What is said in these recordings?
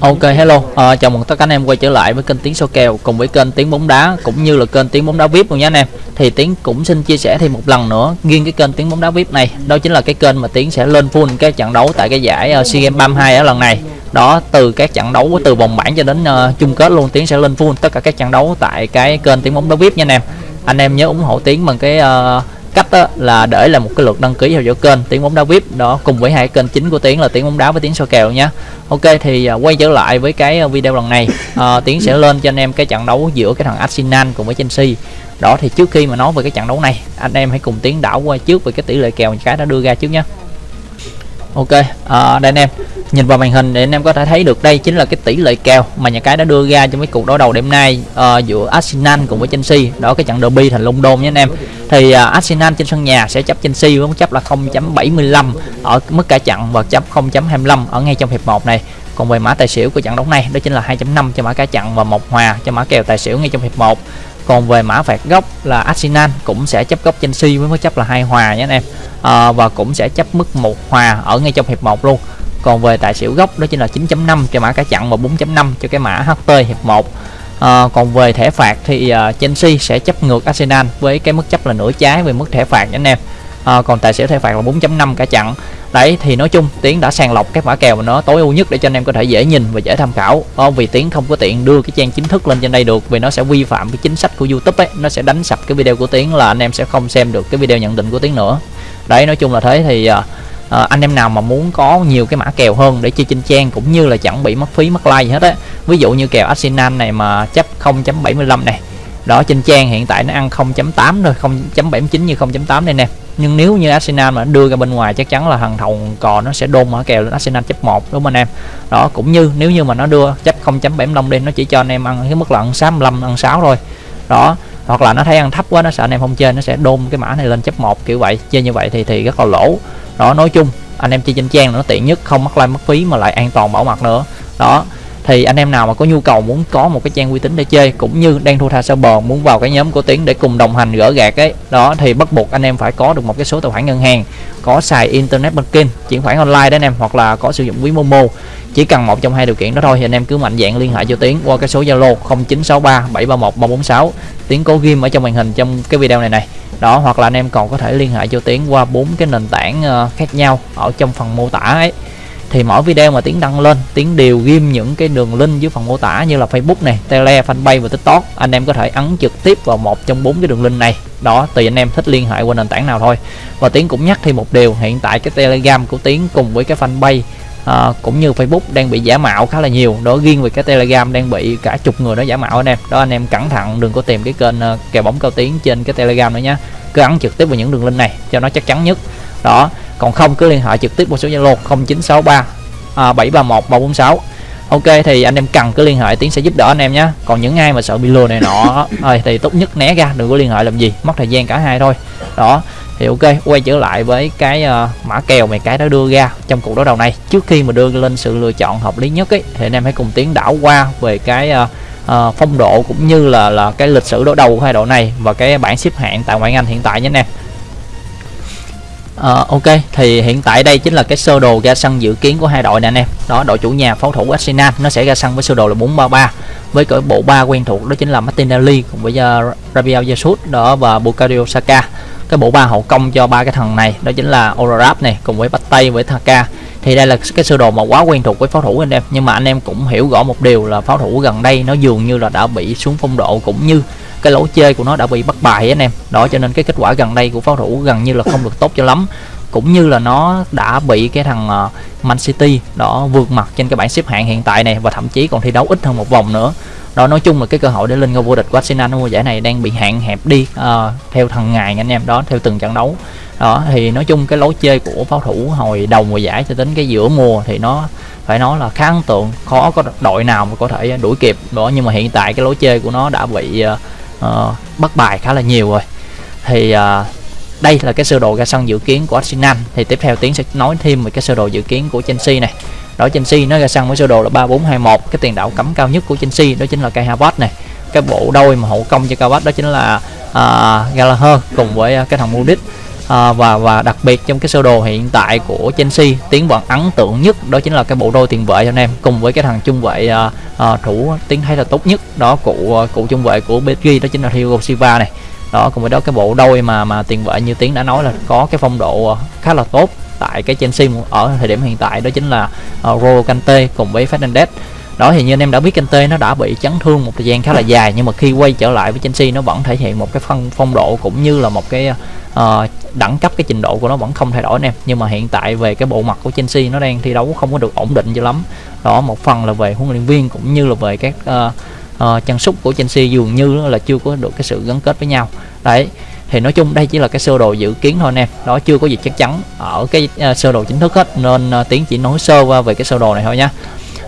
Ok hello, à, chào mừng tất cả anh em quay trở lại với kênh Tiếng Số Kèo cùng với kênh Tiếng Bóng Đá cũng như là kênh Tiếng Bóng Đá VIP luôn nhé anh em. Thì Tiếng cũng xin chia sẻ thêm một lần nữa riêng cái kênh Tiếng Bóng Đá VIP này, đó chính là cái kênh mà Tiếng sẽ lên full cái trận đấu tại cái giải uh, SEA Games 32 ở lần này. Đó từ các trận đấu từ vòng bảng cho đến uh, chung kết luôn Tiếng sẽ lên full tất cả các trận đấu tại cái kênh Tiếng Bóng Đá VIP nha anh em. Anh em nhớ ủng hộ Tiếng bằng cái uh, cách đó là để là một cái lượt đăng ký theo dõi kênh tiếng bóng đá vip đó cùng với hai kênh chính của tiếng là tiếng bóng đá với tiếng soi kèo nhé ok thì à, quay trở lại với cái à, video lần này. À, tiếng sẽ lên cho anh em cái trận đấu giữa cái thằng arsenal cùng với chelsea. Đó thì trước khi mà nói về cái trận đấu này anh em hãy cùng tiến đảo qua trước về cái tỷ lệ kèo cái đã đưa ra trước nhé ok à, đây anh em. Nhìn vào màn hình để anh em có thể thấy được đây chính là cái tỷ lệ kèo mà nhà cái đã đưa ra trong cái cuộc đối đầu đêm nay uh, giữa Arsenal cùng với Chelsea. Đó cái trận derby thành London nhé anh em thì uh, Arsenal trên sân nhà sẽ chấp Chelsea với mức chấp là 0.75 ở mức cả chặn và chấp 0.25 ở ngay trong hiệp 1 này. Còn về mã tài xỉu của trận đấu này đó chính là 2.5 cho mã cả chặn và một hòa cho mã kèo tài xỉu ngay trong hiệp 1 còn về mã phạt góc là Arsenal cũng sẽ chấp góc Chelsea với mức chấp là hai hòa nhé anh em. À, và cũng sẽ chấp mức một hòa ở ngay trong hiệp 1 luôn. Còn về tài xỉu góc đó chính là 9.5 cho mã cả chặn và 4.5 cho cái mã HT hiệp 1 à, còn về thẻ phạt thì uh, Chelsea sẽ chấp ngược Arsenal với cái mức chấp là nửa trái về mức thẻ phạt nha anh em. À, còn tài xỉu thẻ phạt là 4.5 cả chặn đấy thì nói chung tiến đã sàng lọc các mã kèo mà nó tối ưu nhất để cho anh em có thể dễ nhìn và dễ tham khảo. À, vì tiến không có tiện đưa cái trang chính thức lên trên đây được vì nó sẽ vi phạm cái chính sách của youtube ấy nó sẽ đánh sập cái video của tiến là anh em sẽ không xem được cái video nhận định của tiến nữa. Đấy nói chung là thế thì uh, à, anh em nào mà muốn có nhiều cái mã kèo hơn để chơi trên trang cũng như là chẳng bị mất phí mất like gì hết á. Ví dụ như kèo Arsenal này mà chấp 0.75 này đó trên trang hiện tại nó ăn 0.8 rồi 0.79 như 0.8 đây nè. Nhưng nếu như Arsenal mà đưa ra bên ngoài chắc chắn là thằng thầu cò nó sẽ đôn mở kèo lên Arsenal chấp 1 đúng không anh em? Đó cũng như nếu như mà nó đưa chấp 0.75 đi nó chỉ cho anh em ăn cái mức là ăn 65 ăn 6 thôi. Đó hoặc là nó thấy ăn thấp quá nó sợ anh em không chơi nó sẽ đôn cái mã này lên chấp 1 kiểu vậy chơi như vậy thì thì rất là lỗ đó, nói chung, anh em chơi trên trang nó tiện nhất, không mất like mất phí mà lại an toàn bảo mật nữa. Đó, thì anh em nào mà có nhu cầu muốn có một cái trang uy tín để chơi, cũng như đang thua tha sơ bờ muốn vào cái nhóm của tiến để cùng đồng hành gỡ gạt ấy, đó, thì bắt buộc anh em phải có được một cái số tài khoản ngân hàng, có xài internet banking, chuyển khoản online đấy anh em, hoặc là có sử dụng ví momo. Chỉ cần một trong hai điều kiện đó thôi, thì anh em cứ mạnh dạng liên hệ cho tiến qua cái số zalo 0963 731 346 tiến cố ghim ở trong màn hình trong cái video này này đó, hoặc là anh em còn có thể liên hệ cho tiến qua bốn cái nền tảng ờ, khác nhau ở trong phần mô tả ấy. Thì mỗi video mà tiến đăng lên, tiến đều ghim những cái đường link dưới phần mô tả như là facebook này, tele, fanpage và tiktok. Anh em có thể ấn trực tiếp vào một trong bốn cái đường link này. Đó, tùy anh em thích liên hệ qua nền tảng nào thôi. Và tiến cũng nhắc thêm một điều, hiện tại cái telegram của tiến cùng với cái fanpage à, cũng như Facebook đang bị giả mạo khá là nhiều. Đó riêng về cái Telegram đang bị cả chục người đó giả mạo anh em. Đó anh em cẩn thận đừng có tìm cái kênh uh, kèo bóng cao tiến trên cái Telegram nữa nhé cứ ấn trực tiếp vào những đường link này cho nó chắc chắn nhất. Đó còn không cứ liên hệ trực tiếp qua số Zalo 0963 à, 731 346 ok thì anh em cần cứ liên hệ tiến sẽ giúp đỡ anh em nhé còn những ai mà sợ bị lừa này nọ thì tốt nhất né ra đừng có liên hệ làm gì. Mất thời gian cả hai thôi. Đó thì ok quay trở lại với cái uh, mã kèo mà cái đã đưa ra trong cuộc đối đầu này. Trước khi mà đưa lên sự lựa chọn hợp lý nhất ấy thì anh em hãy cùng tiến đảo qua về cái uh, uh, phong độ cũng như là là cái lịch sử đối đầu của hai đội này và cái bảng xếp hạng tại ngoại hạng Anh hiện tại nhé anh em. Uh, ok thì hiện tại đây chính là cái sơ đồ ra sân dự kiến của hai đội nè anh em. Đó đội chủ nhà pháo thủ Arsenal nó sẽ ra sân với sơ đồ là 433 với cỡ bộ ba quen thuộc đó chính là Martinelli cùng với uh, Rabiot Jesus đó và Bukayo Saka cái bộ ba hậu công cho ba cái thằng này, đó chính là Orarap này, cùng với Bắt Tây với Thaka. Thì đây là cái sơ đồ mà quá quen thuộc với pháo thủ anh em. Nhưng mà anh em cũng hiểu rõ một điều là pháo thủ gần đây nó dường như là đã bị xuống phong độ cũng như cái lối chơi của nó đã bị bắt bài anh em. Đó, cho nên cái kết quả gần đây của pháo thủ gần như là không được tốt cho lắm. Cũng như là nó đã bị cái thằng ờ, Man City, đó, vượt mặt trên cái bảng xếp hạng hiện tại này và thậm chí còn thi đấu ít hơn một vòng nữa đó nói chung là cái cơ hội để lên ngôi vô địch của Arsenal mùa giải này đang bị hạn hẹp đi uh, theo thằng ngày anh em đó theo từng trận đấu. Đó thì nói chung cái lối chơi của pháo thủ hồi đầu mùa giải cho đến cái giữa mùa thì nó phải nói là khá ấn tượng. Khó có đội nào mà có thể đuổi kịp đó nhưng mà hiện tại cái lối chơi của nó đã bị uh, uh, bắt bài khá là nhiều rồi. Thì uh, đây là cái sơ đồ ra sân dự kiến của Arsenal. Thì tiếp theo tiến sẽ nói thêm về cái sơ đồ dự kiến của Chelsea này đó Chelsea nó ra sân với sơ đồ là 3421 cái tiền đạo cấm cao nhất của Chelsea đó chính là cây Havertz này cái bộ đôi mà hậu công cho Havertz đó chính là uh, Gallagher cùng với uh, cái thằng Modric. À, và và đặc biệt trong cái sơ đồ hiện tại của Chelsea tiến vẫn ấn tượng nhất đó chính là cái bộ đôi tiền vệ cho anh em cùng với cái thằng trung vệ à, à, thủ tiến thấy là tốt nhất đó cụ cụ trung vệ của PSG đó chính là Thiago Silva này. Đó cùng với đó cái bộ đôi mà mà tiền vệ như tiến đã nói là có cái phong độ à, khá là tốt tại cái Chelsea ở thời điểm hiện tại đó chính là uh, Rolo Kante cùng với Fernandes đó thì như anh em đã biết Kante nó đã bị chấn thương một thời gian khá là dài nhưng mà khi quay trở lại với Chelsea nó vẫn thể hiện một cái phong phong độ cũng như là một cái uh, đẳng cấp cái trình độ của nó vẫn không thay đổi anh em. Nhưng mà hiện tại về cái bộ mặt của Chelsea nó đang thi đấu không có được ổn định cho lắm. Đó một phần là về huấn luyện viên cũng như là về các uh, uh, chân sút của Chelsea dường như là chưa có được cái sự gắn kết với nhau. Đấy thì nói chung đây chỉ là cái sơ đồ dự kiến thôi anh em. Đó chưa có gì chắc chắn ở cái uh, sơ đồ chính thức hết nên uh, tiến chỉ nói sơ qua về cái sơ đồ này thôi nha.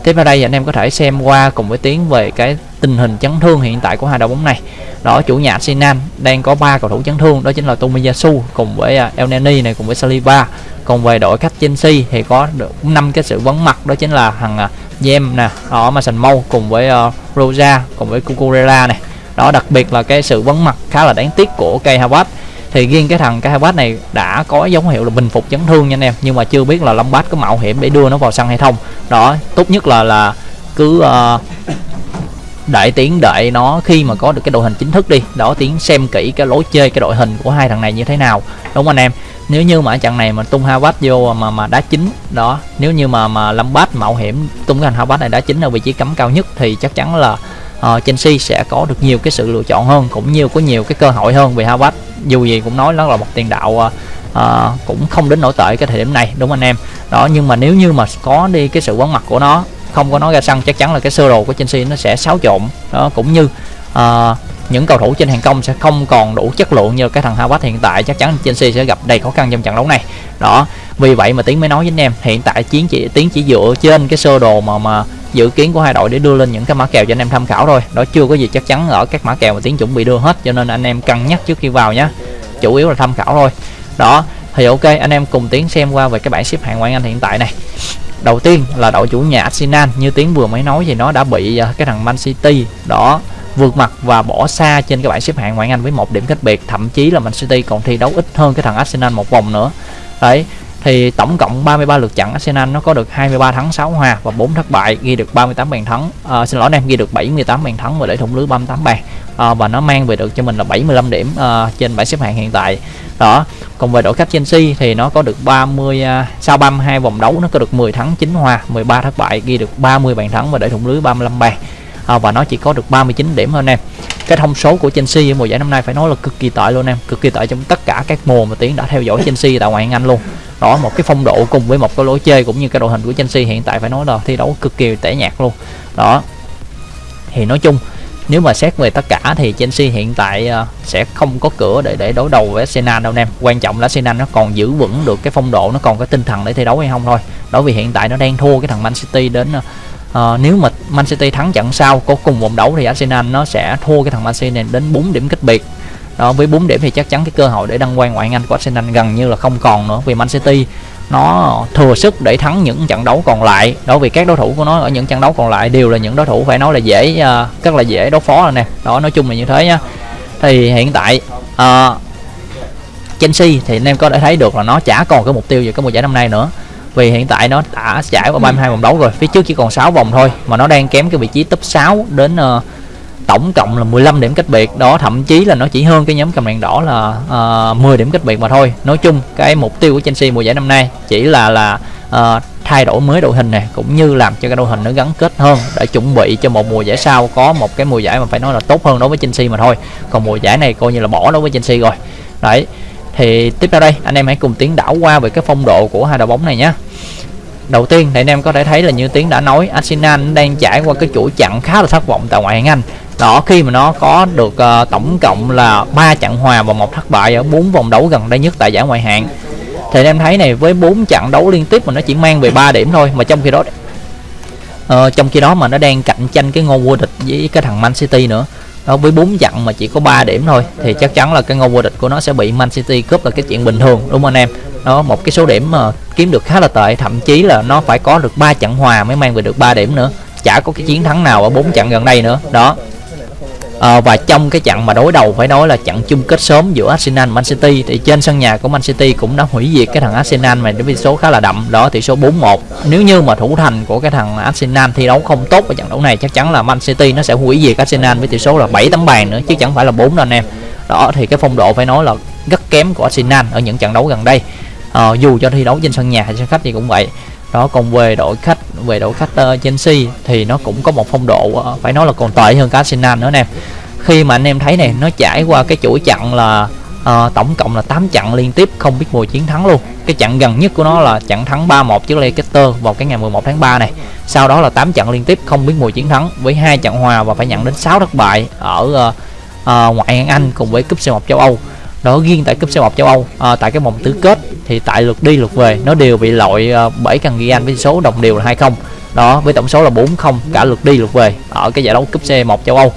Tiếp theo đây thì anh em có thể xem qua cùng với tiến về cái tình hình chấn thương hiện tại của hai đội bóng này. Đó chủ nhà Arsenal đang có ba cầu thủ chấn thương đó chính là Tomiyasu cùng với uh, El Nani này cùng với Saliba còn về đội khách Chelsea thì có được năm cái sự vắng mặt đó chính là thằng uh, Jem nè ở Mason Mount cùng với uh, Rosa cùng với Cucurella này đó đặc biệt là cái sự vấn mặt khá là đáng tiếc của cây Havertz. Thì riêng cái thằng cây Havertz này đã có dấu hiệu là bình phục chấn thương nha anh em nhưng mà chưa biết là Lombard có mạo hiểm để đưa nó vào sân hay không. Đó tốt nhất là là cứ uh, đợi tiến đợi nó khi mà có được cái đội hình chính thức đi. Đó tiến xem kỹ cái lối chơi cái đội hình của hai thằng này như thế nào đúng không anh em? Nếu như mà trận này mà tung Havertz vô mà mà đá chính đó nếu như mà mà Lampard mạo hiểm tung cái thằng Havertz này đá chính ở vị trí cấm cao nhất thì chắc chắn là uh, Chelsea sẽ có được nhiều cái sự lựa chọn hơn cũng như có nhiều cái cơ hội hơn vì Havertz. Dù gì cũng nói nó là một tiền đạo uh, uh, cũng không đến nổi tệ cái thời điểm này đúng anh em? Đó nhưng mà nếu như mà có đi cái sự vắng mặt của nó không có nó ra sân chắc chắn là cái sơ đồ của Chelsea nó sẽ xáo trộn. Đó cũng như uh, những cầu thủ trên hàng công sẽ không còn đủ chất lượng như cái thằng Havertz hiện tại chắc chắn Chelsea sẽ gặp đầy khó khăn trong trận đấu này. Đó vì vậy mà tiến mới nói với anh em hiện tại chiến chỉ tiến chỉ dựa trên cái sơ đồ mà mà dự kiến của hai đội để đưa lên những cái mã kèo cho anh em tham khảo thôi. Đó chưa có gì chắc chắn ở các mã kèo mà tiến chuẩn bị đưa hết, cho nên anh em cân nhắc trước khi vào nhé chủ yếu là tham khảo thôi. Đó, thì ok, anh em cùng tiến xem qua về cái bảng xếp hạng ngoại anh hiện tại này. Đầu tiên là đội chủ nhà Arsenal, như tiến vừa mới nói thì nó đã bị à, cái thằng Man City, đó, vượt mặt và bỏ xa trên cái bảng xếp hạng ngoại Anh với một điểm cách biệt. Thậm chí là Man City còn thi đấu ít hơn cái thằng Arsenal một vòng nữa. Đấy thì tổng cộng 33 lượt trận Arsenal nó có được 23 thắng 6 hòa và 4 thất bại ghi được 38 bàn thắng. À, xin lỗi em ghi được 78 bàn thắng và để thủng lưới 38 bàn. À, và nó mang về được cho mình là 75 điểm à, trên bảng xếp hạng hiện tại. Đó còn về đội khách Chelsea thì nó có được 30 à, sau 32 vòng đấu nó có được 10 thắng 9 hòa 13 thất bại ghi được 30 bàn thắng và để thủng lưới 35 bàn à, và nó chỉ có được 39 điểm hơn em. Cái thông số của Chelsea ở mùa giải năm nay phải nói là cực kỳ tệ luôn em. Cực kỳ tệ trong tất cả các mùa mà tiến đã theo dõi Chelsea tại ngoại hạng Anh luôn. Đó một cái phong độ cùng với một cái lối chơi cũng như cái đội hình của Chelsea hiện tại phải nói là thi đấu cực kỳ tẻ nhạt luôn. Đó. Thì nói chung nếu mà xét về tất cả thì Chelsea hiện tại uh, sẽ không có cửa để để đối đầu với Arsenal đâu em. Quan trọng là Arsenal nó còn giữ vững được cái phong độ nó còn có tinh thần để thi đấu hay không thôi. Đó vì hiện tại nó đang thua cái thằng Man City đến uh, nếu mà Man City thắng trận sau có cùng vòng đấu thì Arsenal nó sẽ thua cái thằng Man City này đến 4 điểm cách biệt. Đó với 4 điểm thì chắc chắn cái cơ hội để đăng quang ngoại hạng Anh của Arsenal gần như là không còn nữa vì Man City nó thừa sức để thắng những trận đấu còn lại. Đó vì các đối thủ của nó ở những trận đấu còn lại đều là những đối thủ phải nói là dễ uh, rất là dễ đối phó rồi nè. Đó nói chung là như thế nhá. Thì hiện tại uh, Chelsea thì anh em có thể thấy được là nó chả còn cái mục tiêu về cái mùa giải năm nay nữa vì hiện tại nó đã giải qua 32 vòng đấu rồi phía trước chỉ còn 6 vòng thôi mà nó đang kém cái vị trí top 6 đến uh, tổng cộng là 15 điểm cách biệt. Đó thậm chí là nó chỉ hơn cái nhóm cầm đèn đỏ là ờ, uh, 10 điểm cách biệt mà thôi. Nói chung cái mục tiêu của Chelsea mùa giải năm nay chỉ là là uh, thay đổi mới đội hình này cũng như làm cho cái đội hình nó gắn kết hơn để chuẩn bị cho một mùa giải sau có một cái mùa giải mà phải nói là tốt hơn đối với Chelsea mà thôi. Còn mùa giải này coi như là bỏ đối với Chelsea rồi. Đấy thì tiếp theo đây anh em hãy cùng tiến đảo qua về cái phong độ của hai đội bóng này nhé. Đầu tiên thì anh em có thể thấy là như tiến đã nói Arsenal đang trải qua cái chuỗi chặn khá là thất vọng tại ngoại hạng Anh. Đó khi mà nó có được uh, tổng cộng là ba trận hòa và một thất bại ở bốn vòng đấu gần đây nhất tại giải ngoại hạng. Thì anh em thấy này với bốn trận đấu liên tiếp mà nó chỉ mang về 3 điểm thôi mà trong khi đó uh, trong khi đó mà nó đang cạnh tranh cái ngôi vô địch với cái thằng Man City nữa đó, với bốn trận mà chỉ có 3 điểm thôi, thì chắc chắn là cái ngôi vô địch của nó sẽ bị Man City cướp là cái chuyện bình thường, đúng không anh em? Đó, một cái số điểm mà kiếm được khá là tệ, thậm chí là nó phải có được 3 trận hòa mới mang về được 3 điểm nữa, chả có cái chiến thắng nào ở bốn trận gần đây nữa. Đó à, và trong cái trận mà đối đầu phải nói là trận chung kết sớm giữa Arsenal và Man City thì trên sân nhà của Man City cũng đã hủy diệt cái thằng Arsenal mà với tỷ số khá là đậm đó tỷ số 4-1 nếu như mà thủ thành của cái thằng Arsenal thi đấu không tốt ở trận đấu này chắc chắn là Man City nó sẽ hủy diệt Arsenal với tỷ số là 7 tấm bàn nữa chứ chẳng phải là 4 đâu anh em. Đó thì cái phong độ phải nói là rất kém của Arsenal ở những trận đấu gần đây. À, dù cho thi đấu trên sân nhà hay sân khách thì cũng vậy đó còn về đội khách về đội khách uh, Chelsea thì nó cũng có một phong độ uh, phải nói là còn tệ hơn cả Arsenal nữa nè. Khi mà anh em thấy này nó trải qua cái chuỗi chặn là uh, tổng cộng là 8 trận liên tiếp không biết mùi chiến thắng luôn. Cái trận gần nhất của nó là trận thắng 3-1 trước Leicester vào cái ngày 11 tháng 3 này. Sau đó là 8 trận liên tiếp không biết mùi chiến thắng với hai trận hòa và phải nhận đến 6 thất bại ở uh, uh, ngoại hạng Anh cùng với cúp C1 châu Âu. Đó riêng tại cúp C1 châu Âu à, tại cái vòng tứ kết thì tại lượt đi lượt về nó đều bị loại ờ, uh, bởi cần ghi anh với số đồng đều là 20 đó với tổng số là 40 cả lượt đi lượt về ở cái giải đấu cúp C1 châu Âu.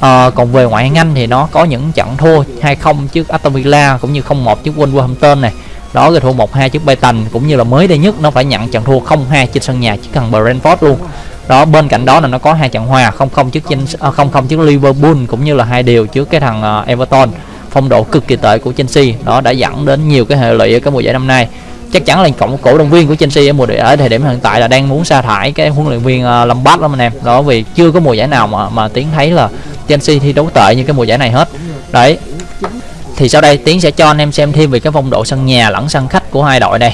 À, còn về ngoại hạng Anh thì nó có những trận thua 2-0 trước Aston Villa cũng như 0-1 trước Wolverhampton này. Đó rồi thua 1-2 trước Brighton cũng như là mới đây nhất nó phải nhận trận thua 0-2 trên sân nhà trước thằng Brentford luôn. Đó bên cạnh đó là nó có hai trận hòa 0-0 trước 0-0 ờ, trước Liverpool cũng như là hai điều trước cái thằng Everton phong độ cực kỳ tệ của Chelsea. Đó đã dẫn đến nhiều cái hệ lụy ở cái mùa giải năm nay. Chắc chắn là cộng cổ động viên của Chelsea ở mùa giải ở thời điểm hiện tại là đang muốn sa thải cái huấn luyện viên uh, Lampard lắm anh em. Đó vì chưa có mùa giải nào mà mà tiến thấy là Chelsea thi đấu tệ như cái mùa giải này hết. Đấy thì sau đây tiến sẽ cho anh em xem thêm về cái phong độ sân nhà lẫn sân khách của hai đội đây.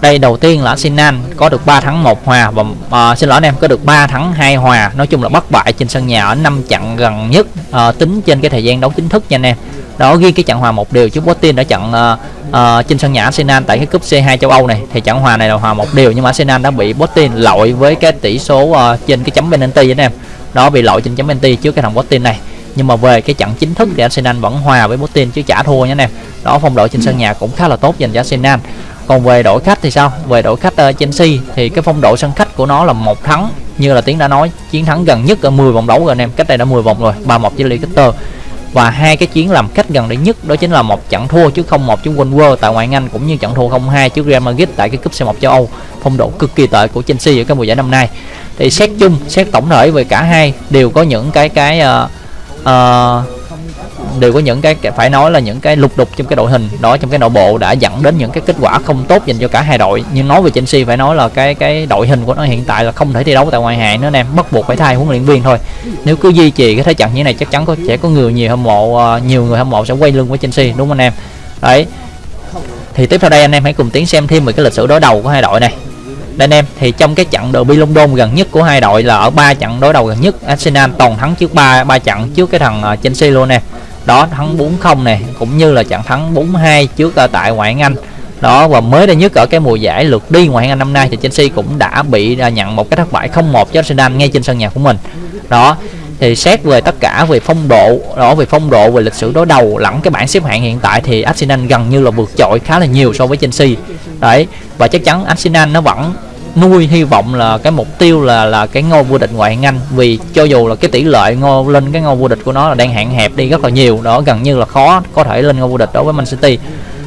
Đây đầu tiên là Arsenal có được 3 thắng 1 hòa và uh, xin lỗi anh em có được 3 thắng 2 hòa. Nói chung là bất bại trên sân nhà ở năm trận gần nhất uh, tính trên cái thời gian đấu chính thức nha anh em. Đó ghi cái trận hòa một điều trước Botin đã trận uh, uh, trên sân nhà Arsenal tại cái cúp C2 châu Âu này. Thì trận hòa này là hòa một điều nhưng mà Arsenal đã bị Botin lội với cái tỷ số uh, trên cái chấm penalty anh em. Đó bị lội trên chấm penalty trước cái thằng Botin này nhưng mà về cái trận chính thức thì Arsenal vẫn hòa với Botin chứ chả thua nha anh em. Đó phong độ trên sân nhà cũng khá là tốt dành cho Arsenal. Còn về đội khách thì sao? Về đội khách uh, Chelsea thì cái phong độ sân khách của nó là một thắng như là tiến đã nói chiến thắng gần nhất ở 10 vòng đấu rồi anh em. Cách đây đã 10 vòng rồi 3-1 với Leicester. Và hai cái chiến làm cách gần đây nhất đó chính là một trận thua trước 0-1 trước Wolves tại ngoại Anh cũng như trận thua 0-2 trước Real Madrid tại cái cúp C1 châu Âu. Phong độ cực kỳ tệ của Chelsea ở cái mùa giải năm nay. Thì xét chung xét tổng thể về cả hai đều có những cái cái uh, uh, đều có những cái phải nói là những cái lục đục trong cái đội hình đó trong cái nội bộ đã dẫn đến những cái kết quả không tốt dành cho cả hai đội. Nhưng nói về Chelsea phải nói là cái cái đội hình của nó hiện tại là không thể thi đấu tại ngoại hạng nữa em bắt buộc phải thay huấn luyện viên thôi. Nếu cứ duy trì cái thế trận như này chắc chắn có sẽ có người nhiều hâm mộ uh, nhiều người hâm mộ sẽ quay lưng với Chelsea đúng không anh em? Đấy. Thì tiếp theo đây anh em hãy cùng tiến xem thêm về cái lịch sử đối đầu của hai đội này đây anh em thì trong cái trận derby London gần nhất của hai đội là ở ba trận đối đầu gần nhất, Arsenal toàn thắng trước ba ba trận trước cái thằng ờ, Chelsea luôn nè. Đó, thắng 4-0 này cũng như là trận thắng 4-2 trước ở tại ngoại hạng Anh. Đó, và mới đây nhất ở cái mùa giải lượt đi ngoại hạng Anh năm nay thì Chelsea cũng đã bị ờ, nhận một cái thất bại 0-1 cho Arsenal ngay trên sân nhà của mình. Đó, thì xét về tất cả về phong độ, đó, về phong độ, về lịch sử đối đầu lẫn cái bảng xếp hạng hiện tại thì Arsenal gần như là vượt trội khá là nhiều so với Chelsea. Đấy, và chắc chắn Arsenal nó vẫn nuôi hy vọng là cái mục tiêu là là cái ngôi vô địch ngoại hạng Anh. Vì cho dù là cái tỷ lệ ngôi lên cái ngôi vô địch của nó là đang hạn hẹp đi rất là nhiều, đó gần như là khó có thể lên ngôi vô địch đối với Man City.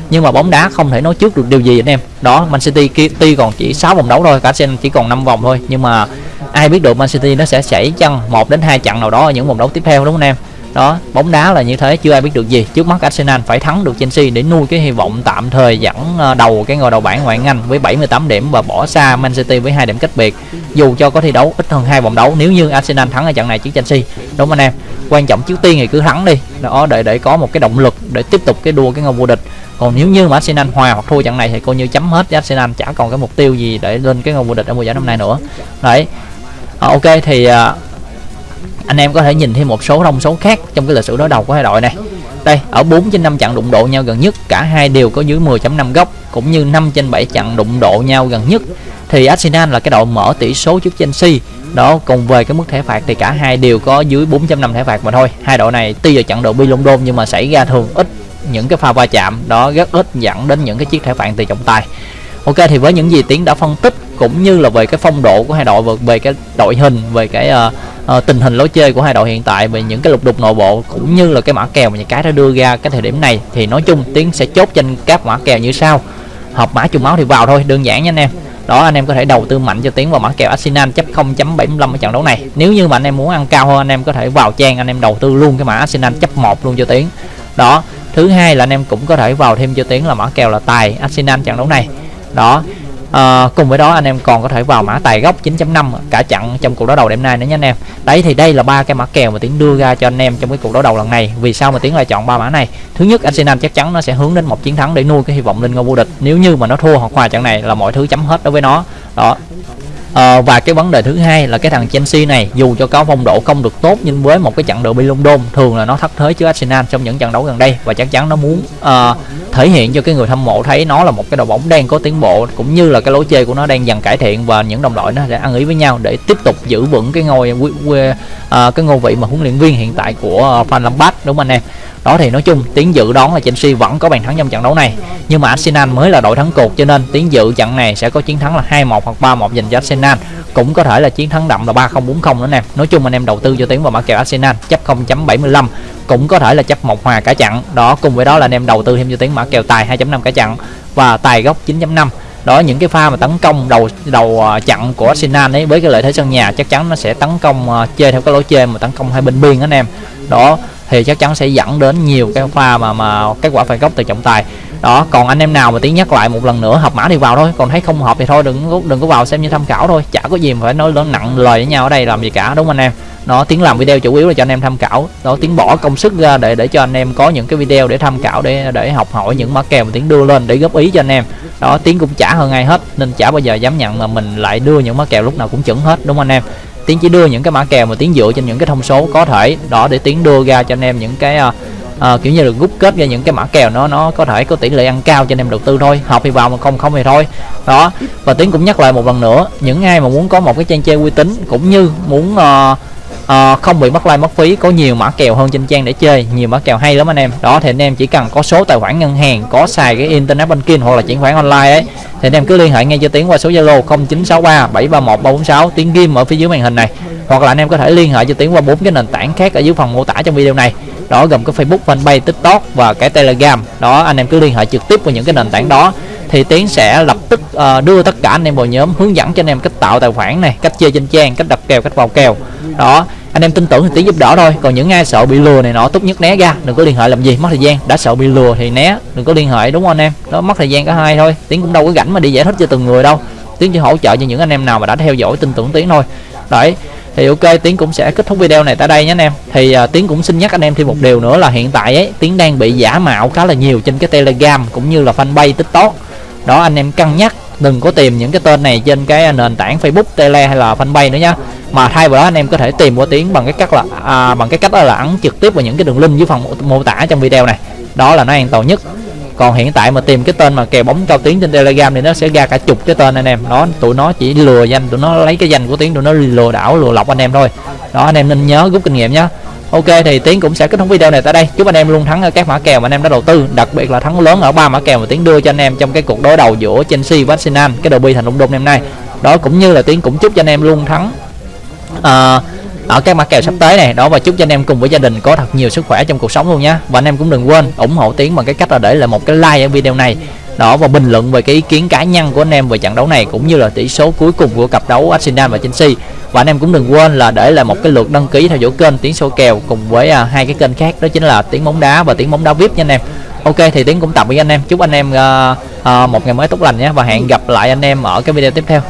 Nhưng mà bóng đá không thể nói trước được điều gì anh em. Đó, Man City kia, tuy còn chỉ 6 vòng đấu thôi, cả Arsenal chỉ còn 5 vòng thôi, nhưng mà ai biết được Man City nó sẽ xảy chăng một đến hai trận nào đó ở những vòng đấu tiếp theo, đúng không anh em? Đó bóng đá là như thế chưa ai biết được gì. Trước mắt Arsenal phải thắng được Chelsea để nuôi cái hy vọng tạm thời dẫn ờ, đầu cái ngôi đầu bảng ngoại Anh với 78 điểm và bỏ xa Man City với hai điểm cách biệt. Dù cho có thi đấu ít hơn hai vòng đấu nếu như Arsenal thắng ở trận này trước Chelsea. Đúng không anh em quan trọng trước tiên thì cứ thắng đi. Đó để để có một cái động lực để tiếp tục cái đua cái ngôi vô địch. Còn nếu như mà Arsenal hòa hoặc thua trận này thì coi như chấm hết Arsenal chả còn cái mục tiêu gì để lên cái ngôi vô địch ở mùa giải năm nay nữa. Đấy. À, ok thì ờ, anh em có thể nhìn thêm một số thông số khác trong cái lịch sử đối đầu của hai đội này. Đây, ở 4 trên 5 trận đụng độ nhau gần nhất, cả hai đều có dưới 10.5 góc, cũng như 5 trên 7 trận đụng độ nhau gần nhất. Thì Arsenal là cái đội mở tỷ số trước Chelsea. Đó, cùng về cái mức thẻ phạt thì cả hai đều có dưới 4.5 thẻ phạt mà thôi. Hai đội này tuy là trận đội bi London nhưng mà xảy ra thường ít những cái pha va chạm, đó rất ít dẫn đến những cái chiếc thẻ phạt từ trọng tài. Ok, thì với những gì tiến đã phân tích cũng như là về cái phong độ của hai đội về, về cái đội hình về cái uh, uh, tình hình lối chơi của hai đội hiện tại về những cái lục đục nội bộ cũng như là cái mã kèo mà nhà cái đã đưa ra cái thời điểm này. Thì nói chung tiến sẽ chốt trên các mã kèo như sau. Hợp mã trùng máu thì vào thôi đơn giản nha anh em. Đó anh em có thể đầu tư mạnh cho tiến vào mã kèo Arsenal chấp 0.75 ở trận đấu này. Nếu như mà anh em muốn ăn cao hơn anh em có thể vào trang anh em đầu tư luôn cái mã Arsenal chấp 1 luôn cho tiến. Đó thứ hai là anh em cũng có thể vào thêm cho tiến là mã kèo là tài Arsenal trận đấu này. Đó à, cùng với đó anh em còn có thể vào mã tài gốc 9.5 cả chặn trong cuộc đấu đầu đêm nay nữa nha anh em. Đấy thì đây là ba cái mã kèo mà tiến đưa ra cho anh em trong cái cuộc đấu đầu lần này. Vì sao mà tiến lại chọn ba mã này? Thứ nhất Arsenal chắc chắn nó sẽ hướng đến một chiến thắng để nuôi cái hy vọng lên ngôi vô địch. Nếu như mà nó thua hoặc hòa trận này là mọi thứ chấm hết đối với nó. Đó. À, và cái vấn đề thứ hai là cái thằng Chelsea này dù cho có phong độ không được tốt nhưng với một cái trận derby London thường là nó thất thế trước Arsenal trong những trận đấu gần đây. Và chắc chắn nó muốn uh, thể hiện cho cái người hâm mộ thấy nó là một cái đội bóng đang có tiến bộ, cũng như là cái lối chơi của nó đang dần cải thiện và những đồng đội nó sẽ ăn ý với nhau để tiếp tục giữ vững cái ngôi à, cái ngôi vị mà huấn luyện viên hiện tại của à, Van Lampard, đúng không anh em? Đó thì nói chung tiến dự đoán là Chelsea vẫn có bàn thắng trong trận đấu này. Nhưng mà Arsenal mới là đội thắng cuộc cho nên tiến dự trận này sẽ có chiến thắng là 2-1 hoặc 3-1 dành cho Arsenal. Cũng có thể là chiến thắng đậm là 3-0 4-0 nữa nè. Nói chung anh em đầu tư cho tiến vào mã kèo Arsenal, chấp 0.75 cũng có thể là chấp một hòa cả trận. Đó, cùng với đó là anh em đầu tư thêm cho tiến mã kèo tài 2.5 cả chặn và tài gốc 9.5 đó, những cái pha mà tấn công đầu đầu à, chặn của Arsenal ấy với cái lợi thế sân nhà chắc chắn nó sẽ tấn công à, chơi theo cái lối chơi mà tấn công hai bên biên anh em. Đó, thì chắc chắn sẽ dẫn đến nhiều cái pha mà mà kết quả phạt góc từ trọng tài. Đó, còn anh em nào mà tiếng nhắc lại một lần nữa, hợp mã thì vào thôi, còn thấy không hợp thì thôi, đừng đừng có vào xem như tham khảo thôi, chả có gì mà phải nói lớn nặng lời với nhau ở đây làm gì cả, đúng không anh em? Nó tiếng làm video chủ yếu là cho anh em tham khảo. Đó tiếng bỏ công sức ra để để cho anh em có những cái video để tham khảo để để học hỏi những mã kèo mà tiếng đưa lên để góp ý cho anh em. Đó tiếng cũng trả hơn ai hết nên chả bao giờ dám nhận mà mình lại đưa những mã kèo lúc nào cũng chuẩn hết đúng không anh em? Tiến chỉ đưa những cái mã kèo mà tiến dựa trên những cái thông số có thể đó để tiến đưa ra cho anh em những cái uh, kiểu như là rút kết ra những cái mã kèo nó nó có thể có tỷ lệ ăn cao cho anh em đầu tư thôi học thì vào mà không không thì thôi. Đó và tiến cũng nhắc lại một lần nữa những ai mà muốn có một cái trang chơi uy tín cũng như muốn uh, à, không bị mất like mất phí có nhiều mã kèo hơn trên trang để chơi nhiều mã kèo hay lắm anh em. Đó thì anh em chỉ cần có số tài khoản ngân hàng có xài cái internet banking hoặc là chuyển khoản online ấy thì anh em cứ liên hệ ngay cho tiến qua số zalo 0963 731 346 tiến ghim ở phía dưới màn hình này. Hoặc là anh em có thể liên hệ cho tiến qua bốn cái nền tảng khác ở dưới phần mô tả trong video này. Đó gồm có facebook fanpage tiktok và cái telegram. Đó anh em cứ liên hệ trực tiếp vào những cái nền tảng đó thì tiến sẽ lập tức uh, đưa tất cả anh em vào nhóm hướng dẫn cho anh em cách tạo tài khoản này cách chơi trên trang cách đặt kèo cách vào kèo. Đó anh em tin tưởng thì tiến giúp đỡ thôi. Còn những ai sợ bị lừa này nọ tốt nhất né ra. Đừng có liên hệ làm gì mất thời gian. Đã sợ bị lừa thì né. Đừng có liên hệ đúng không anh em? Nó mất thời gian cả hai thôi. Tiến cũng đâu có rảnh mà đi giải thích cho từng người đâu. Tiến chỉ hỗ trợ cho những anh em nào mà đã theo dõi tin tưởng tiến thôi. Đấy thì ok tiến cũng sẽ kết thúc video này tại đây nhé anh em. Thì uh, tiến cũng xin nhắc anh em thêm một điều nữa là hiện tại ấy tiến đang bị giả mạo khá là nhiều trên cái telegram cũng như là fanpage tiktok. Đó anh em cân nhắc đừng có tìm những cái tên này trên cái nền tảng facebook tele hay là fanpage nữa nhá mà thay vào đó anh em có thể tìm qua tiếng bằng cái cách là à, bằng cái cách đó là ấn trực tiếp vào những cái đường link dưới phần mô tả trong video này. Đó là nó an toàn nhất. Còn hiện tại mà tìm cái tên mà kèo bóng cao tiếng trên telegram thì nó sẽ ra cả chục cái tên anh em. Đó tụi nó chỉ lừa danh tụi nó lấy cái danh của tiếng tụi nó lừa đảo lừa lọc anh em thôi. Đó anh em nên nhớ rút kinh nghiệm nhé ok thì tiến cũng sẽ kết thúc video này tại đây. Chúc anh em luôn thắng ở các mã kèo mà anh em đã đầu tư đặc biệt là thắng lớn ở ba mã kèo mà tiến đưa cho anh em trong cái cuộc đối đầu giữa chelsea và arsenal cái derby thành london hôm nay. Đó cũng như là tiến cũng chúc cho anh em luôn thắng uh, ở các mã kèo sắp tới này đó và chúc cho anh em cùng với gia đình có thật nhiều sức khỏe trong cuộc sống luôn nhé và anh em cũng đừng quên ủng hộ tiến bằng cái cách là để lại một cái like ở video này. Đó và bình luận về cái ý kiến cá nhân của anh em về trận đấu này cũng như là tỷ số cuối cùng của cặp đấu Arsenal và Chelsea. Và anh em cũng đừng quên là để lại một cái lượt đăng ký theo dõi kênh tiếng số kèo cùng với à, hai cái kênh khác đó chính là tiếng bóng đá và tiếng bóng đá vip nha anh em. Ok thì tiếng cũng tạm với anh em. Chúc anh em uh, uh, một ngày mới tốt lành nhé và hẹn gặp lại anh em ở cái video tiếp theo.